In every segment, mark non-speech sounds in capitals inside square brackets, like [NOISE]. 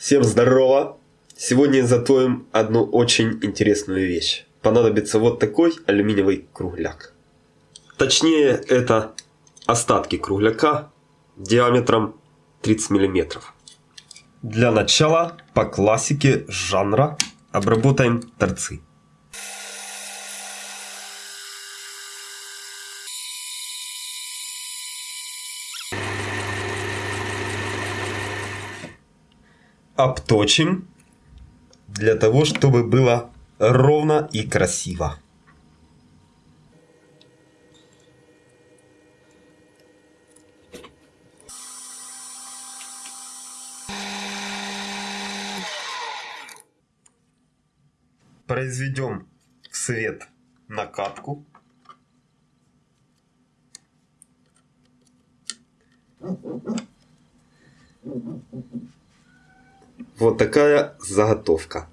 Всем здорово! Сегодня изготовим одну очень интересную вещь. Понадобится вот такой алюминиевый кругляк. Точнее, это остатки кругляка диаметром 30 мм. Для начала по классике жанра обработаем торцы. Обточим для того, чтобы было ровно и красиво. Произведем в свет накатку. Вот такая заготовка.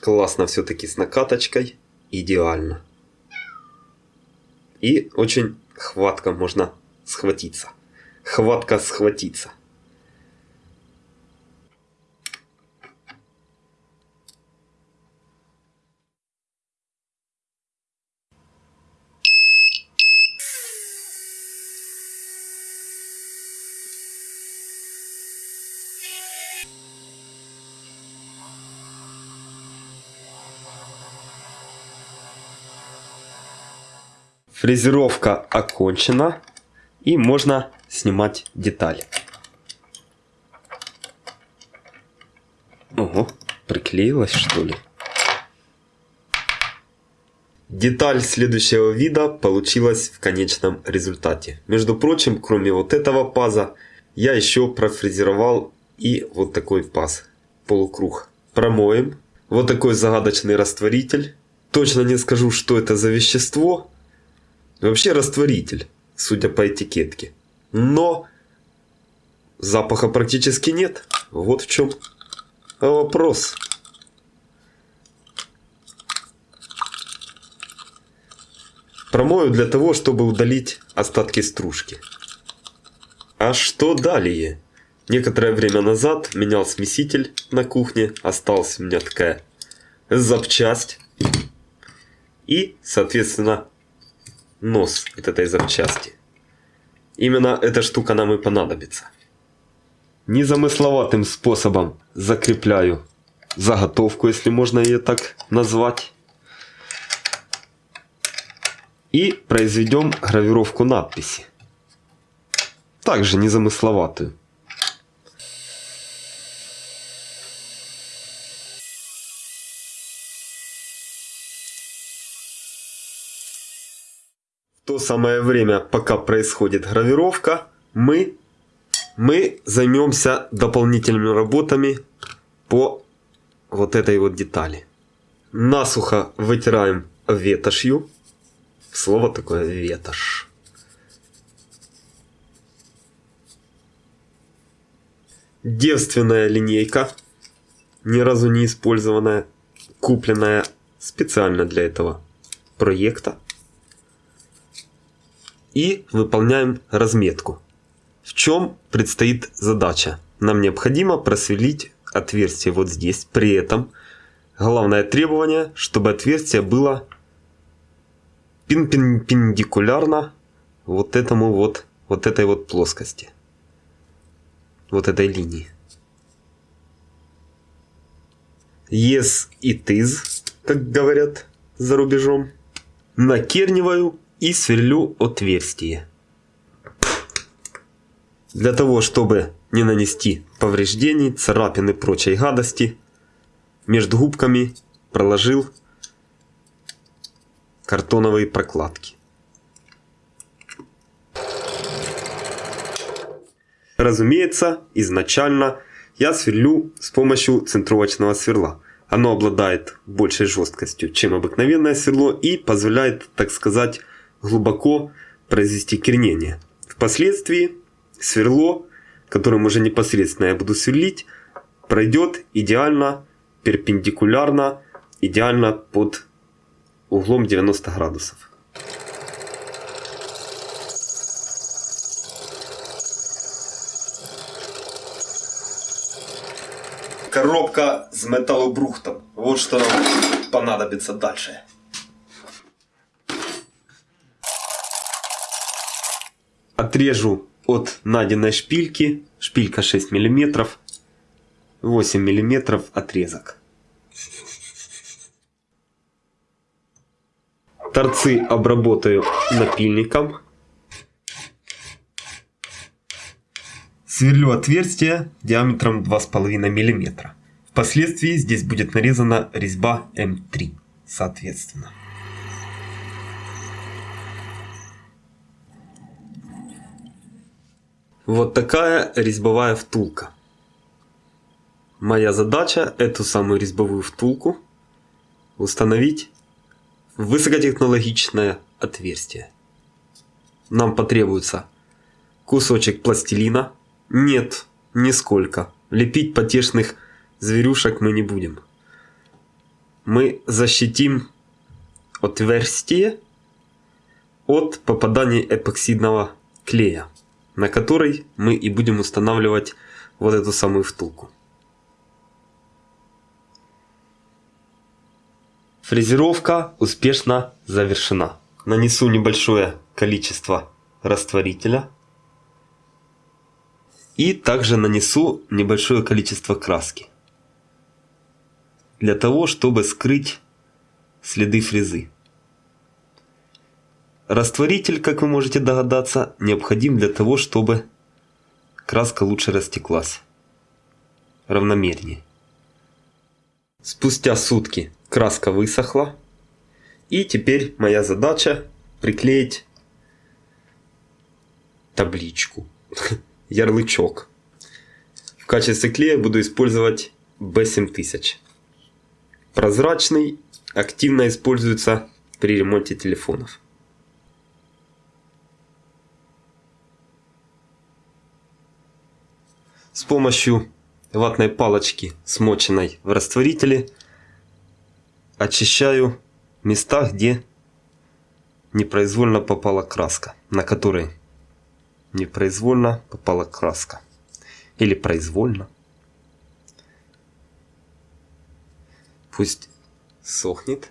Классно все-таки с накаточкой. Идеально. И очень хватко можно схватиться. Хватка схватиться. Фрезеровка окончена. И можно снимать деталь. Ого, приклеилась что ли? Деталь следующего вида получилась в конечном результате. Между прочим, кроме вот этого паза, я еще профрезеровал и вот такой паз. Полукруг. Промоем. Вот такой загадочный растворитель. Точно не скажу, что это за вещество, Вообще растворитель, судя по этикетке. Но запаха практически нет. Вот в чем вопрос. Промою для того, чтобы удалить остатки стружки. А что далее? Некоторое время назад менял смеситель на кухне. Осталась у меня такая запчасть. И, соответственно, нос от этой запчасти. Именно эта штука нам и понадобится. Незамысловатым способом закрепляю заготовку, если можно ее так назвать. И произведем гравировку надписи. Также незамысловатую. То самое время, пока происходит гравировка, мы, мы займемся дополнительными работами по вот этой вот детали. Насухо вытираем ветошью. Слово такое ветошь. Девственная линейка, ни разу не использованная, купленная специально для этого проекта и выполняем разметку. В чем предстоит задача? Нам необходимо просверлить отверстие вот здесь. При этом главное требование, чтобы отверстие было перпендикулярно вот этому вот, вот этой вот плоскости. Вот этой линии. Yes it is, как говорят за рубежом. Накерниваю и сверлю отверстие. Для того, чтобы не нанести повреждений, царапин и прочей гадости, между губками проложил картоновые прокладки. Разумеется, изначально я сверлю с помощью центровочного сверла. Оно обладает большей жесткостью, чем обыкновенное сверло и позволяет, так сказать, глубоко произвести кернение. Впоследствии сверло, которым уже непосредственно я буду сверлить, пройдет идеально перпендикулярно, идеально под углом 90 градусов. коробка с металлобрухтом. Вот что нам понадобится дальше. Отрежу от найденной шпильки, шпилька 6 мм, 8 мм отрезок. Торцы обработаю напильником. Сверлю отверстие диаметром 2,5 мм. Впоследствии здесь будет нарезана резьба М3, соответственно. Вот такая резьбовая втулка. Моя задача эту самую резьбовую втулку установить в высокотехнологичное отверстие. Нам потребуется кусочек пластилина. Нет, нисколько. Лепить потешных зверюшек мы не будем. Мы защитим отверстие от попадания эпоксидного клея, на который мы и будем устанавливать вот эту самую втулку. Фрезеровка успешно завершена. Нанесу небольшое количество растворителя. И также нанесу небольшое количество краски. Для того, чтобы скрыть следы фрезы. Растворитель, как вы можете догадаться, необходим для того, чтобы краска лучше растеклась. Равномернее. Спустя сутки краска высохла. И теперь моя задача приклеить табличку, [LAUGHS] ярлычок. В качестве клея буду использовать B7000. Прозрачный, активно используется при ремонте телефонов. С помощью ватной палочки, смоченной в растворителе, очищаю места, где непроизвольно попала краска, на которой непроизвольно попала краска. Или произвольно. Пусть сохнет.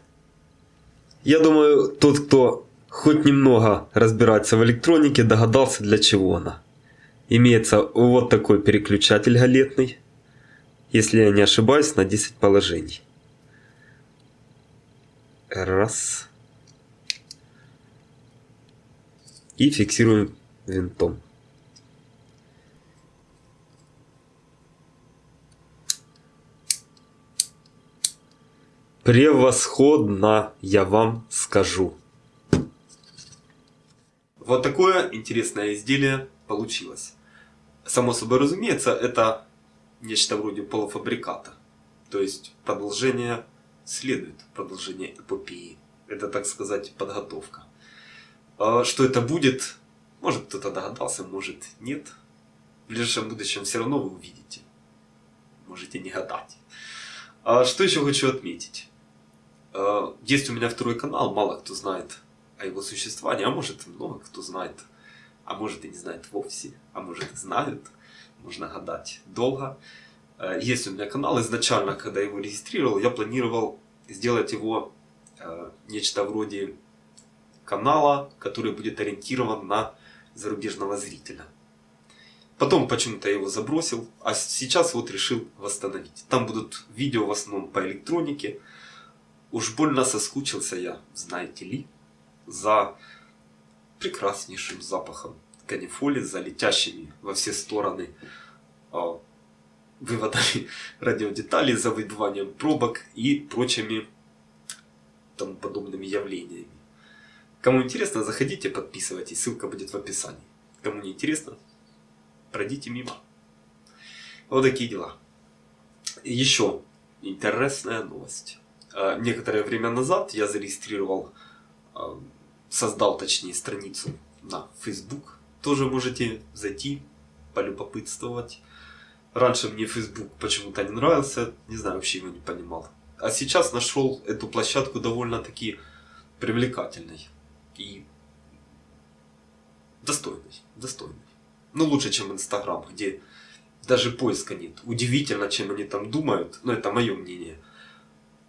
Я думаю, тот, кто хоть немного разбирается в электронике, догадался для чего она. Имеется вот такой переключатель галетный, если я не ошибаюсь, на 10 положений. Раз. И фиксируем винтом. Превосходно, я вам скажу. Вот такое интересное изделие получилось. Само собой разумеется, это нечто вроде полуфабриката. То есть продолжение следует продолжение эпопеи. Это, так сказать, подготовка. А что это будет, может кто-то догадался, может нет. В ближайшем будущем все равно вы увидите. Можете не гадать. А что еще хочу отметить. А, есть у меня второй канал, мало кто знает о его существовании, а может много кто знает, а может и не знает вовсе, а может и знают, можно гадать долго. Есть у меня канал. Изначально, когда его регистрировал, я планировал сделать его нечто вроде канала, который будет ориентирован на зарубежного зрителя. Потом почему-то его забросил, а сейчас вот решил восстановить. Там будут видео в основном по электронике. Уж больно соскучился я, знаете ли, за прекраснейшим запахом канифоли, за летящими во все стороны а, выводами [LAUGHS] радиодеталей, за выбиванием пробок и прочими тому подобными явлениями. Кому интересно, заходите, подписывайтесь, ссылка будет в описании. Кому не интересно, пройдите мимо. Вот такие дела. Еще интересная новость. А, некоторое время назад я зарегистрировал, а, создал точнее страницу на Facebook. Тоже можете зайти, полюбопытствовать. Раньше мне Facebook почему-то не нравился, не знаю, вообще его не понимал. А сейчас нашел эту площадку довольно-таки привлекательной и достойной, достойной. Ну, лучше, чем Инстаграм, где даже поиска нет. Удивительно, чем они там думают, но это мое мнение.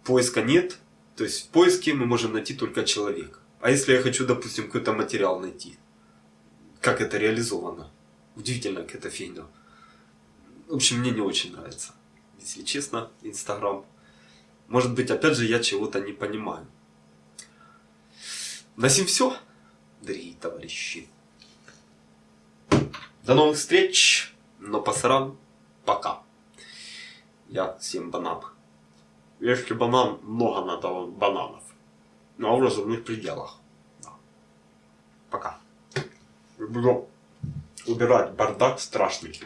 Поиска нет, то есть в поиске мы можем найти только человека. А если я хочу, допустим, какой-то материал найти, как это реализовано? Удивительно, как это фигня. В общем, мне не очень нравится, если честно, Инстаграм. Может быть, опять же, я чего-то не понимаю. На сим все, дорогие товарищи. До новых встреч, но пасаран, пока. Я съем банан. Если банан, много надо бананов. Но в разумных пределах. Да. Пока. Буду убирать бардак страшный.